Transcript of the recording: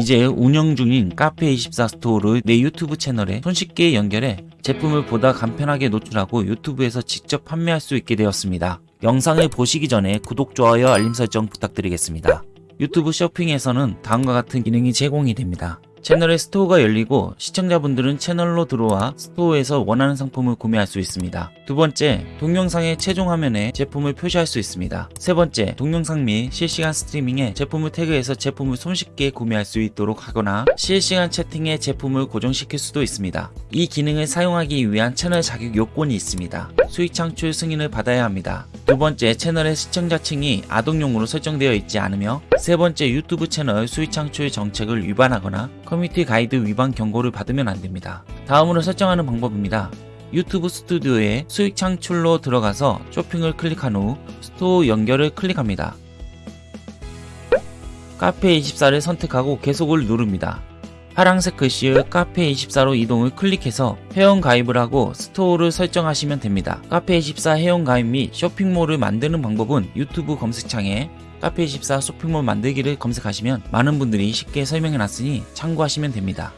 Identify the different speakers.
Speaker 1: 이제 운영 중인 카페24 store를 내 유튜브 채널에 손쉽게 연결해 제품을 보다 간편하게 노출하고 유튜브에서 직접 판매할 수 있게 되었습니다. 영상을 보시기 전에 구독, 좋아요, 알림 설정 부탁드리겠습니다. 유튜브 쇼핑에서는 다음과 같은 기능이 제공이 됩니다. 채널에 store가 열리고 시청자분들은 채널로 들어와 store에서 원하는 상품을 구매할 수 있습니다. 두 번째, 동영상의 최종 화면에 제품을 표시할 수 있습니다. 세 번째, 동영상 및 실시간 스트리밍에 제품을 태그해서 제품을 손쉽게 구매할 수 있도록 하거나 실시간 채팅에 제품을 고정시킬 수도 있습니다. 이 기능을 사용하기 위한 채널 자격 요건이 있습니다. 수익 창출 승인을 받아야 합니다. 두 번째, 채널의 시청자층이 아동용으로 설정되어 있지 않으며 세 번째, 유튜브 채널 수익 창출 정책을 위반하거나 커뮤니티 가이드 위반 경고를 받으면 안 됩니다. 다음으로 설정하는 방법입니다. 유튜브 스튜디오에 수익 창출로 들어가서 쇼핑을 클릭한 후 store 연결을 클릭합니다. 카페24를 선택하고 계속을 누릅니다. 파란색 글씨의 카페24로 이동을 클릭해서 회원 가입을 하고 store를 설정하시면 됩니다. 카페24 회원 가입 및 쇼핑몰을 만드는 방법은 유튜브 검색창에 카페24 쇼핑몰 만들기를 검색하시면 많은 분들이 쉽게 설명해 놨으니 참고하시면 됩니다.